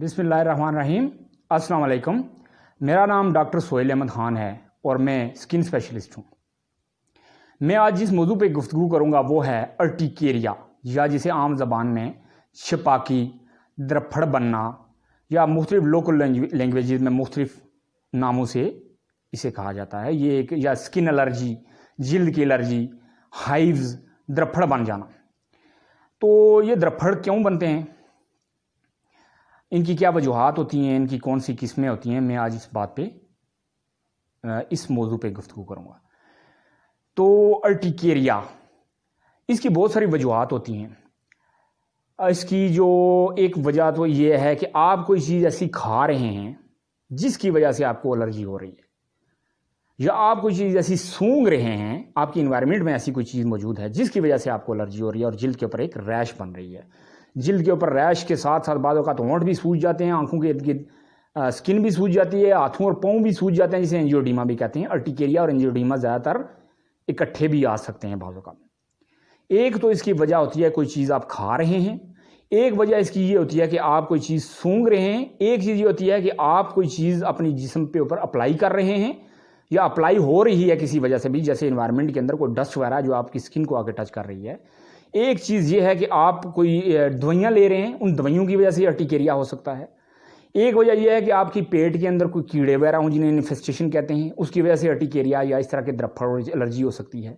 بسم اللہ الرحمن الرحیم۔ السلام علیکم۔ میرا نام ڈاکٹر سہیل احمد خان ہے اور میں سکن اسپیشلسٹ ہوں۔ میں آج جس موضوع پہ گفتگو کروں گا وہ ہے ارٹیکیریا، یا جسے عام زبان میں شپاکی، درپھڑ بننا، یا مختلف لوکل لینگویجز میں مختلف ناموں سے اسے کہا جاتا ہے۔ یہ ایک یا سکن الرجی، جلد کی الرجی ہائیوز درپھڑ بن جانا۔ تو یہ درپھڑ کیوں بنتے ہیں؟ ان کی کیا وجوہات ہوتی ہیں؟ ان کی کون سی قسمیں ہوتی ہیں؟ میں آج اس بات پہ اس موضوع پہ گفتگو کروں گا۔ تو ارٹیکیریا اس کی بہت ساری وجوہات ہوتی ہیں۔ اس کی جو ایک وجہ تو یہ ہے کہ آپ کوئی چیز ایسی کھا رہے ہیں جس کی وجہ سے آپ کو الرجی ہو رہی ہے، یا آپ کوئی چیز ایسی سونگ رہے ہیں، آپ کی انوائرمنٹ میں ایسی کوئی چیز موجود ہے جس کی وجہ سے آپ کو الرجی ہو رہی ہے اور جلد کے اوپر ایک ریش بن رہی ہے۔ جلد کے اوپر ریش کے ساتھ ساتھ بعض اوقات ہونٹ بھی سوج جاتے ہیں، آنکھوں کے ارد گرد اسکن بھی سوج جاتی ہے، ہاتھوں اور پاؤں بھی سوج جاتے ہیں، جسے انجیوڈیما بھی کہتے ہیں۔ ارٹیکیریا اور انجیوڈیما زیادہ تر اکٹھے بھی آ سکتے ہیں بعض اوقات۔ ایک تو اس کی وجہ ہوتی ہے کوئی چیز آپ کھا رہے ہیں، ایک وجہ اس کی یہ ہوتی ہے کہ آپ کوئی چیز سونگ رہے ہیں، ایک چیز یہ ہوتی ہے کہ آپ کوئی چیز اپنی جسم پہ اوپر اپلائی کر رہے ہیں یا اپلائی ہو رہی ہے کسی وجہ سے بھی، جیسے انوائرمنٹ کے اندر کوئی ڈسٹ وغیرہ جو آپ کی اسکن کو آ کے ٹچ کر رہی ہے۔ ایک چیز یہ ہے کہ آپ کوئی دوائیاں لے رہے ہیں، ان دوائیوں کی وجہ سے ارٹیکیریا ہو سکتا ہے۔ ایک وجہ یہ ہے کہ آپ کی پیٹ کے اندر کوئی کیڑے وغیرہ ہوں جنہیں انفیسٹیشن کہتے ہیں، اس کی وجہ سے ارٹیکیریا یا اس طرح کے درپھڑ الرجی ہو سکتی ہے۔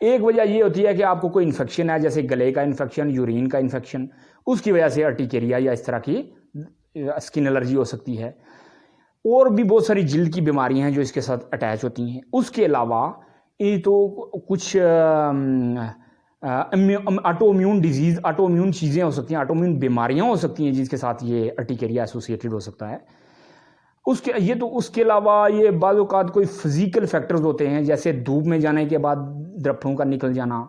ایک وجہ یہ ہوتی ہے کہ آپ کو کوئی انفیکشن ہے، جیسے گلے کا انفیکشن یورین کا انفیکشن اس کی وجہ سے ارٹیکیریا یا اس طرح کی اسکن الرجی ہو سکتی ہے۔ اور بھی بہت ساری جلد کی بیماریاں ہیں جو اس کے ساتھ اٹیچ ہوتی ہیں۔ اس کے علاوہ یہ تو کچھ autoimmune disease autoimmune چیزیں ہو سکتی ہیں آٹو امیون بیماریاں ہو سکتی ہیں جس کے ساتھ یہ ارٹیکیریا ایسوسیٹڈ ہو سکتا ہے۔ اس کے یہ تو اس کے علاوہ یہ بعض اوقات کوئی فزیکل فیکٹرز ہوتے ہیں، جیسے دھوپ میں جانے کے بعد درپھڑوں کا نکل جانا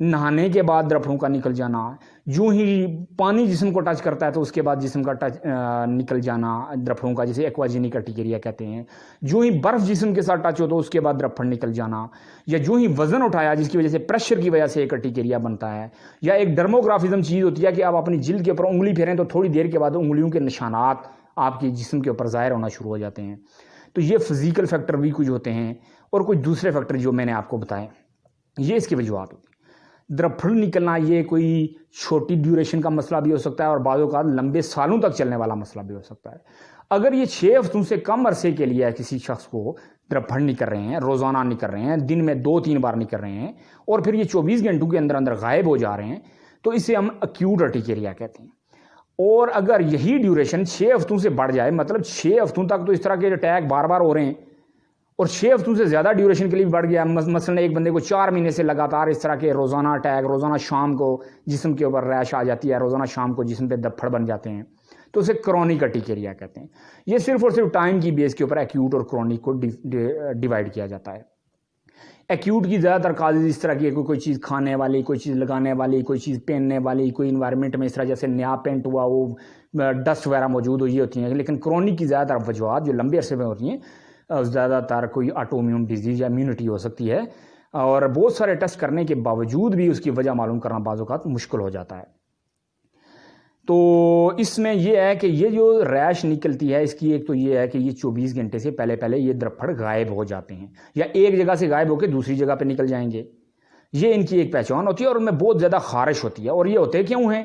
نہانے کے بعد درپھڑوں کا نکل جانا جو ہی پانی جسم کو ٹچ کرتا ہے تو اس کے بعد جسم کا ٹچ نکل جانا درپھڑوں کا جسے ایکواجینک ارٹیکیریا کہتے ہیں۔ جو ہی برف جسم کے ساتھ ٹچ ہو تو اس کے بعد درپھڑ نکل جانا، یا جو ہی وزن اٹھایا جس کی وجہ سے پریشر کی وجہ سے ایک ارٹیکیریا بنتا ہے۔ یا ایک ڈرموگرافزم چیز ہوتی ہے کہ آپ اپنی جلد کے اوپر انگلی پھیریں تو تھوڑی دیر کے بعد انگلیوں کے نشانات آپ کی جسم کے اوپر ظاہر ہونا شروع ہو جاتے ہیں۔ تو یہ فزیکل فیکٹر بھی کچھ ہوتے ہیں اور کچھ دوسرے فیکٹر جو میں نے آپ کو بتائے، یہ اس کی وجوہات ہوتی ہیں۔ درپھڑ نکلنا، یہ کوئی چھوٹی ڈیوریشن کا مسئلہ بھی ہو سکتا ہے اور بعض اوقات لمبے سالوں تک چلنے والا مسئلہ بھی ہو سکتا ہے۔ اگر یہ چھ ہفتوں سے کم عرصے کے لیے کسی شخص کو درپھڑ نکل رہے ہیں، روزانہ نکل رہے ہیں، دن میں دو تین بار نکل رہے ہیں اور پھر یہ چوبیس گھنٹوں کے اندر اندر غائب ہو جا رہے ہیں، تو اسے ہم اکیوٹ ارٹیکیریا کہتے ہیں۔ اور اگر یہی ڈیوریشن چھ ہفتوں سے بڑھ جائے مطلب چھ ہفتوں تک تو اس طرح کے اٹیک بار بار ہو رہے ہیں۔ اور چھ ہفتوں سے زیادہ ڈیوریشن کے لیے بڑھ گیا مثلا ایک بندے کو چار مہینے سے لگاتار اس طرح کے روزانہ اٹیک روزانہ شام کو جسم کے اوپر ریش آ جاتی ہے، روزانہ شام کو جسم پہ دپھڑ بن جاتے ہیں۔ تو اسے کرونک ارٹیکیریا کہتے ہیں۔ یہ صرف اور صرف ٹائم کی بیس کے اوپر ایکیوٹ اور کرونک کو ڈیوائڈ کیا جاتا ہے۔ ایکیوٹ کی زیادہ تر کازز اس طرح کی کوئی کوئی چیز کھانے والی، کوئی چیز لگانے والی، کوئی چیز پہننے والی، کوئی انوائرمنٹ میں اس طرح جیسے نیا پینٹ ہوا، وہ ڈسٹ وغیرہ موجود ہوئی ہوتی ہیں۔ لیکن کرونک کی زیادہ تر وجوہات جو لمبے عرصے میں ہوتی ہیں زیادہ تر کوئی آٹو امیون ڈیزیز یا امیونٹی ہو سکتی ہے، اور بہت سارے ٹیسٹ کرنے کے باوجود بھی اس کی وجہ معلوم کرنا بعض اوقات مشکل ہو جاتا ہے۔ تو اس میں یہ ہے کہ یہ جو ریش نکلتی ہے، اس کی ایک تو یہ ہے کہ یہ چوبیس گھنٹے سے پہلے پہلے یہ درپھڑ غائب ہو جاتے ہیں، یا ایک جگہ سے غائب ہو کے دوسری جگہ پہ نکل جائیں گے۔ یہ ان کی ایک پہچان ہوتی ہے، اور ان میں بہت زیادہ خارش ہوتی ہے۔ اور یہ ہوتے کیوں ہیں؟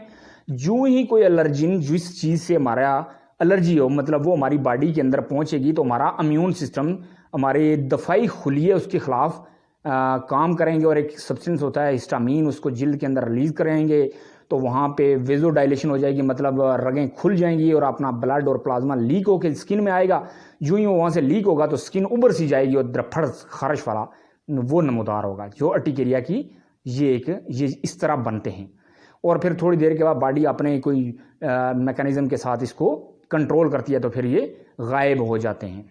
جو ہی کوئی الرجن جس چیز سے ہمارا الرجی ہو مطلب وہ ہماری باڈی کے اندر پہنچے گی تو ہمارا امیون سسٹم ہمارے دفاعی خلیے اس کے خلاف کام کریں گے اور ایک سبسٹنس ہوتا ہے ہسٹامین اس کو جلد کے اندر ریلیز کریں گے تو وہاں پہ ویزو ڈائلیشن ہو جائے گی مطلب رگیں کھل جائیں گی اور اپنا بلڈ اور پلازما لیک ہو کے اسکن میں آئے گا۔ جو ہی وہاں سے لیک ہوگا تو اسکن ابھر سی جائے گی اور درپھڑ، خارش والا وہ نمودار ہوگا، جو ارٹیکیریا کی یہ ایک، یہ اس طرح بنتے ہیں۔ اور پھر تھوڑی دیر کے بعد باڈی اپنے کوئی میکانزم کے ساتھ اس کو کنٹرول کرتی ہے تو پھر یہ غائب ہو جاتے ہیں۔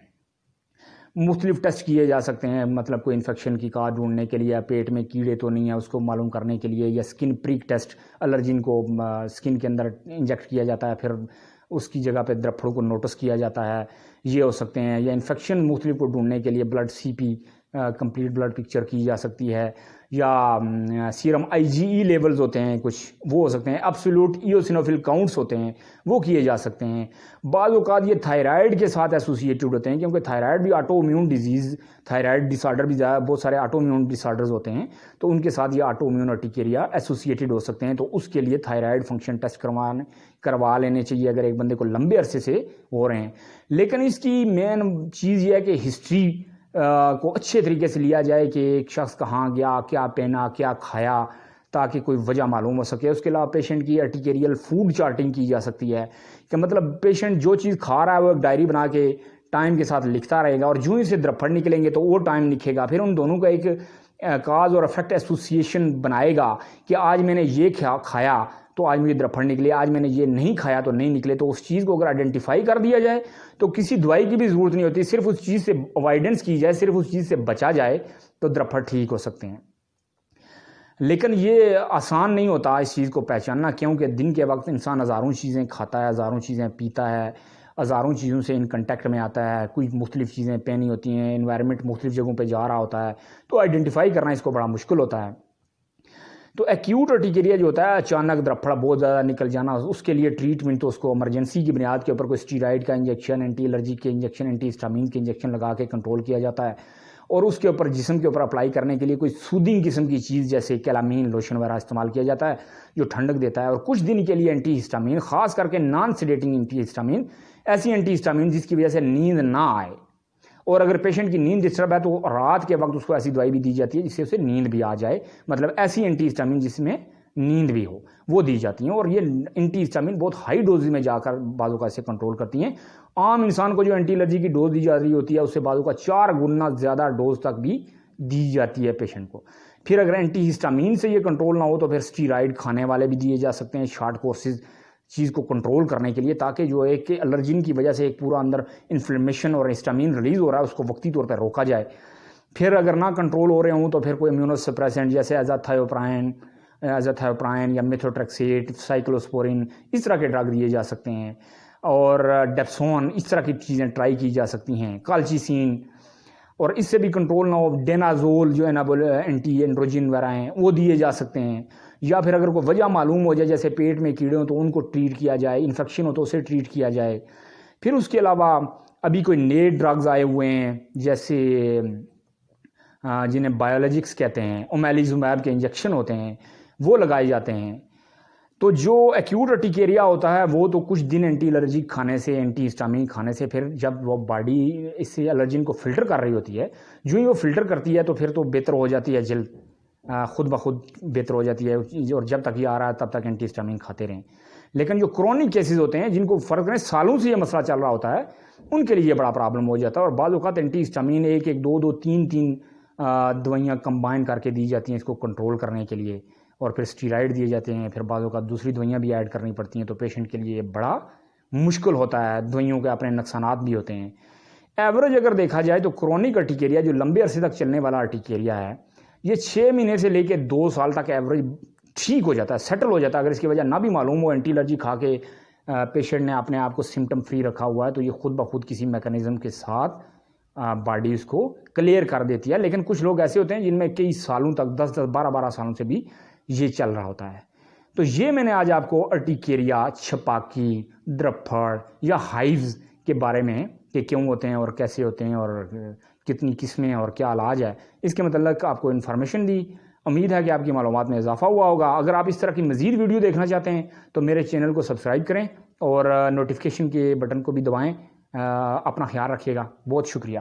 مختلف ٹیسٹ کیے جا سکتے ہیں مطلب کوئی انفیکشن کی کار ڈھونڈنے کے لیے، پیٹ میں کیڑے تو نہیں ہے اس کو معلوم کرنے کے لیے، یا سکن پریک ٹیسٹ، الرجن کو سکن کے اندر انجیکٹ کیا جاتا ہے، پھر اس کی جگہ پہ درپھڑوں کو نوٹس کیا جاتا ہے۔ یہ ہو سکتے ہیں، یا انفیکشن مختلف کو ڈھونڈنے کے لیے blood C P complete blood picture کی جا سکتی ہے، یا سیرم آئی جی ای لیولز ہوتے ہیں، کچھ وہ ہو سکتے ہیں ابسولوٹ ایوسینوفل کاؤنٹس ہوتے ہیں، وہ کیے جا سکتے ہیں۔ بعض اوقات یہ تھائرائڈ کے ساتھ ایسوسیٹیڈ ہوتے ہیں، کیونکہ تھائرائڈ بھی autoimmune disease thyroid disorder بھی بہت سارے آٹو امیون ڈس آرڈرز ہوتے ہیں، تو ان کے ساتھ یہ آٹو امیون ارٹیکیریا ایسوسیٹیڈ ہو سکتے ہیں، تو اس کے لیے تھائرائڈ فنکشن ٹیسٹ کروانے کروا لینے چاہیے اگر ایک بندے کو لمبے عرصے سے ہو رہے ہیں۔ لیکن اس کی مین چیز یہ ہے کہ ہسٹری کو اچھے طریقے سے لیا جائے کہ ایک شخص کہاں گیا، کیا پہنا، کیا کھایا، تاکہ کوئی وجہ معلوم ہو سکے۔ اس کے علاوہ پیشنٹ کی ارٹیکیریل فوڈ چارٹنگ کی جا سکتی ہے، کہ مطلب پیشنٹ جو چیز کھا رہا ہے وہ ایک ڈائری بنا کے ٹائم کے ساتھ لکھتا رہے گا اور جو ہی سے درپڑ نکلیں گے تو وہ ٹائم لکھے گا۔ پھر ان دونوں کا ایک کاز اور افیکٹ ایسوسیشن بنائے گا کہ آج میں نے یہ کھایا۔ تو آج مجھے درپھڑ نکلے آج میں نے یہ نہیں کھایا تو نہیں نکلے، تو اس چیز کو اگر آئیڈینٹیفائی کر دیا جائے تو کسی دوائی کی بھی ضرورت نہیں ہوتی، صرف اس چیز سے اوائڈنس کی جائے، صرف اس چیز سے بچا جائے تو درپھڑ ٹھیک ہو سکتے ہیں۔ لیکن یہ آسان نہیں ہوتا اس چیز کو پہچاننا، کیونکہ دن کے وقت انسان ہزاروں چیزیں کھاتا ہے، ہزاروں چیزیں پیتا ہے، ہزاروں چیزوں سے ان کنٹیکٹ میں آتا ہے، کوئی مختلف چیزیں پہنی ہوتی ہیں انوائرمنٹ مختلف جگہوں پہ جا رہا ہوتا ہے، تو آئیڈینٹیفائی کرنا اس کو بڑا مشکل ہوتا ہے۔ تو ایکیوٹ ارٹیکیریا جو ہوتا ہے، اچانک درپڑا بہت زیادہ نکل جانا، اس کے لیے ٹریٹمنٹ تو اس کو ایمرجنسی کی بنیاد کے اوپر کوئی اسٹیرائڈ کا انجیکشن اینٹی الرجی کے انجیکشن اینٹی اسٹامین کے انجیکشن لگا کے کنٹرول کیا جاتا ہے۔ اور اس کے اوپر، جسم کے اوپر اپلائی کرنے کے لیے کوئی سودنگ قسم کی چیز جیسے کیلامین لوشن وغیرہ استعمال کیا جاتا ہے، جو ٹھنڈک دیتا ہے۔ اور کچھ دن کے لیے اینٹی ہسٹامین خاص کر کے نان سیڈیٹنگ اینٹی ہسٹامین ایسی اینٹی ہسٹامین جس کی وجہ سے نیند نہ آئے۔ اور اگر پیشنٹ کی نیند ڈسٹرب ہے تو رات کے وقت اس کو ایسی دوائی بھی دی جاتی ہے جس سے اسے نیند بھی آ جائے۔ مطلب ایسی اینٹی ہسٹامین جس میں نیند بھی ہو، وہ دی جاتی ہیں اور یہ اینٹی ہسٹامین بہت ہائی ڈوز میں جا کر بازو کا اسے کنٹرول کرتی ہیں۔ عام انسان کو جو اینٹی الرجی کی ڈوز دی جا رہی ہوتی ہے، اس سے بازو کا چار گنا زیادہ ڈوز تک بھی دی جاتی ہے پیشنٹ کو۔ پھر اگر اینٹی ہسٹامین سے یہ کنٹرول نہ ہو تو پھر اسٹیرائڈ کھانے والے بھی دیے جا سکتے ہیں۔ شارٹ کورسز چیز کو کنٹرول کرنے کے لیے، تاکہ جو ایک کہ الرجین کی وجہ سے ایک پورا اندر انفلیمیشن اور ہسٹامین ریلیز ہو رہا ہے، اس کو وقتی طور پر روکا جائے۔ پھر اگر نہ کنٹرول ہو رہے ہوں، تو پھر کوئی امیونو سپریسنٹ جیسے ایزا تھائیوپرائن ایزا یا میتھوٹریکسیٹ سائیکلوسپورین اس طرح کے ڈرگ دیے جا سکتے ہیں۔ اور ڈیپسون اس طرح کی چیزیں ٹرائی کی جا سکتی ہیں۔ کالچیسین اور اس سے بھی کنٹرول نہ ہو ڈینازول جو ہے اینٹی اینڈروجن وغیرہ ہیں، وہ دیے جا سکتے ہیں۔ یا پھر اگر کوئی وجہ معلوم ہو جائے، جیسے پیٹ میں کیڑے ہوں تو ان کو ٹریٹ کیا جائے، انفیکشن ہو تو اسے ٹریٹ کیا جائے۔ پھر اس کے علاوہ ابھی کوئی نئے ڈرگز آئے ہوئے ہیں، جیسے جنہیں بایولوجکس کہتے ہیں اومیلیزومیب کے انجیکشن ہوتے ہیں، وہ لگائے جاتے ہیں۔ تو جو ایکیوٹ ارٹیکیریا ہوتا ہے، وہ تو کچھ دن اینٹی الرجی کھانے سے اینٹی ہسٹامین کھانے سے، پھر جب وہ باڈی اس سے الرجین کو فلٹر کر رہی ہوتی ہے، جو ہی وہ فلٹر کرتی ہے تو پھر تو بہتر ہو جاتی ہے جلد۔ خود بخود بہتر ہو جاتی ہے اور جب تک یہ آ رہا ہے تب تک اینٹی ہسٹامین کھاتے رہیں۔ لیکن جو کرونک کیسز ہوتے ہیں جن کو فرق کریں سالوں سے یہ مسئلہ چل رہا ہوتا ہے، ان کے لیے یہ بڑا پرابلم ہو جاتا ہے۔ اور بعض اوقات اینٹی ہسٹامین ایک ایک دو دو تین تین دوائیاں کمبائن کر کے دی جاتی ہیں اس کو کنٹرول کرنے کے لیے۔ اور پھر اسٹیرائڈ دیے جاتے ہیں، پھر بعض اوقات دوسری دوائیاں بھی ایڈ کرنی پڑتی ہیں تو پیشنٹ کے لیے یہ بڑا مشکل ہوتا ہے۔ دوائیوں کے اپنے نقصانات بھی ہوتے ہیں۔ ایوریج اگر دیکھا جائے تو کرونک ارٹیکیریا جو لمبے عرصے تک چلنے والا ارٹیکیریا ہے یہ چھ مہینے سے لے کے دو سال تک ایوریج ٹھیک ہو جاتا ہے سیٹل ہو جاتا ہے۔ اگر اس کی وجہ نہ بھی معلوم ہو اینٹی الرجی کھا کے پیشنٹ نے اپنے آپ کو سمٹم فری رکھا ہوا ہے، تو یہ خود بخود کسی میکانزم کے ساتھ باڈی اس کو کلیئر کر دیتی ہے۔ لیکن کچھ لوگ ایسے ہوتے ہیں جن میں کئی سالوں تک، دس دس، بارہ بارہ سالوں سے بھی یہ چل رہا ہوتا ہے۔ تو یہ میں نے آج آپ کو ارٹیکیریا چھپاکی درپھڑ یا ہائیوز کے بارے میں کہ کیوں ہوتے ہیں اور کیسے ہوتے ہیں اور کتنی قسمیں اور کیا علاج ہے، اس کے متعلق آپ کو انفارمیشن دی۔ امید ہے کہ آپ کی معلومات میں اضافہ ہوا ہوگا۔ اگر آپ اس طرح کی مزید ویڈیو دیکھنا چاہتے ہیں، تو میرے چینل کو سبسکرائب کریں اور نوٹیفیکیشن کے بٹن کو بھی دبائیں۔ اپنا خیال رکھیے گا۔ بہت شکریہ۔